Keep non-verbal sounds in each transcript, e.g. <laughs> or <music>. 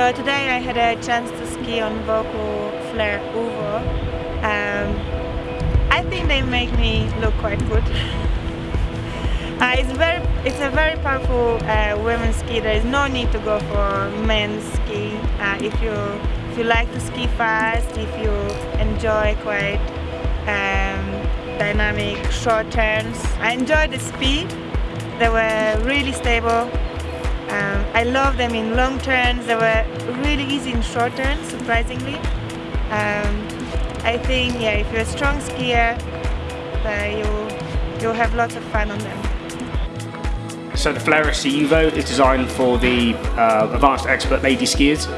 I had a chance to ski on Völkl Flair UVO, um, I think they make me look quite good. <laughs> uh, it's very, it's a very powerful uh, women's ski. There is no need to go for men's ski. Uh, if you if you like to ski fast, if you enjoy quite um, dynamic short turns, I enjoyed the speed. They were really stable um, I love them in long turns, they were really easy in short turns, surprisingly. Um, I think, yeah, if you're a strong skier, uh, you'll, you'll have lots of fun on them. So the Flair SC UVO is designed for the uh, advanced expert lady skiers.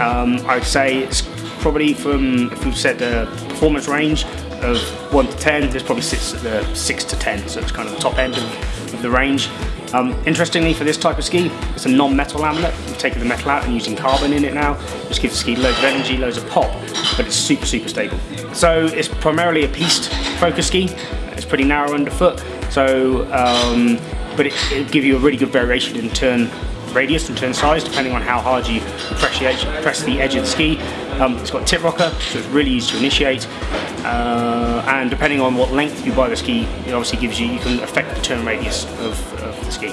Um, I'd say it's probably from, if we've said the performance range of 1 to 10, this probably sits at the 6 to 10, so it's kind of the top end of, of the range. Um, interestingly for this type of ski, it's a non-metal laminate. We've taken the metal out and using carbon in it now. Just gives the ski loads of energy, loads of pop, but it's super, super stable. So it's primarily a piste focus ski. It's pretty narrow underfoot, so um, but it, will give you a really good variation in turn radius and turn size depending on how hard you press the edge, press the edge of the ski. Um, it's got tip rocker, so it's really easy to initiate. Uh, and depending on what length you buy the ski, it obviously gives you, you can affect the turn radius of, of the ski.